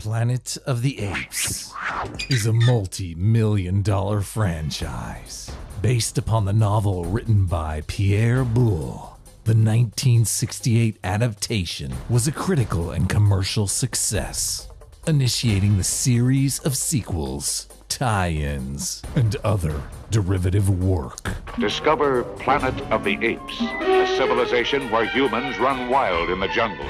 Planet of the Apes is a multi million dollar franchise based upon the novel written by Pierre Boulle. The 1968 adaptation was a critical and commercial success, initiating the series of sequels, tie ins, and other derivative work. Discover Planet of the Apes, a civilization where humans run wild in the jungles.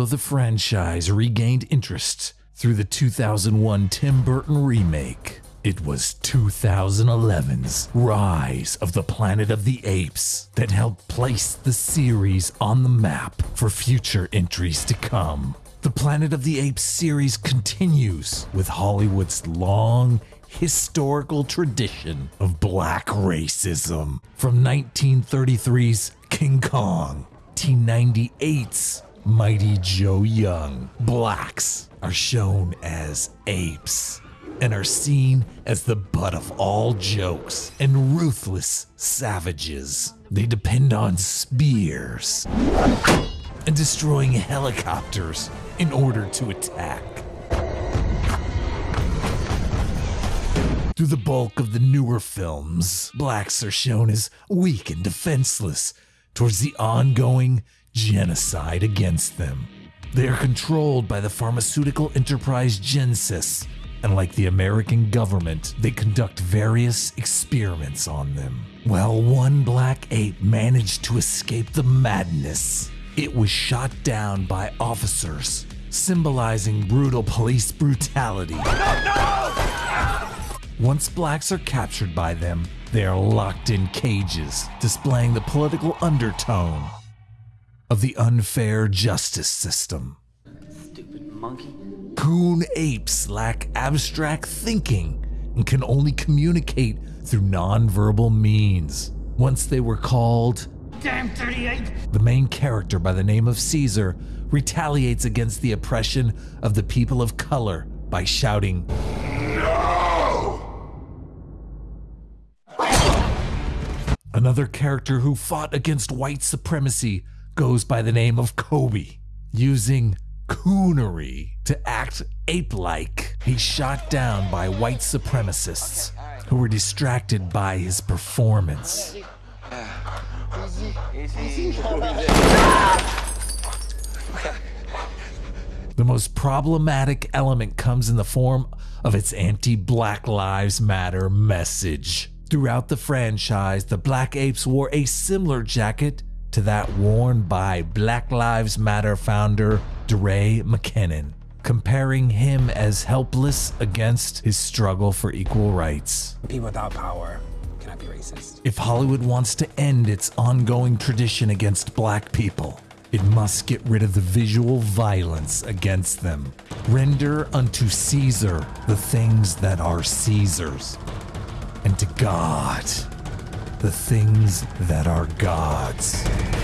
Although the franchise regained interest through the 2001 Tim Burton remake, it was 2011's Rise of the Planet of the Apes that helped place the series on the map for future entries to come. The Planet of the Apes series continues with Hollywood's long historical tradition of black racism from 1933's King Kong, T98's Mighty Joe Young. Blacks are shown as apes and are seen as the butt of all jokes and ruthless savages. They depend on spears and destroying helicopters in order to attack. Through the bulk of the newer films, blacks are shown as weak and defenseless towards the ongoing genocide against them. They are controlled by the pharmaceutical enterprise Gen-Sys, and like the American government, they conduct various experiments on them. Well, one black ape managed to escape the madness. It was shot down by officers, symbolizing brutal police brutality. Once blacks are captured by them, they are locked in cages, displaying the political undertone of the unfair justice system. Stupid monkey. Coon apes lack abstract thinking and can only communicate through nonverbal means. Once they were called, Damn 38! the main character by the name of Caesar retaliates against the oppression of the people of color by shouting, No! Another character who fought against white supremacy goes by the name of Koba, using coonery to act ape like. He's shot down by white supremacists who were distracted by his performance. The most problematic element comes in the form of its anti Black Lives Matter message. Throughout the franchise, the Black Apes wore a similar jacket to that worn by Black Lives Matter founder DeRay McKinnon, comparing him as helpless against his struggle for equal rights. People without power cannot be racist. If Hollywood wants to end its ongoing tradition against black people, it must get rid of the visual violence against them. Render unto Caesar the things that are Caesar's, and to God the things that are God's.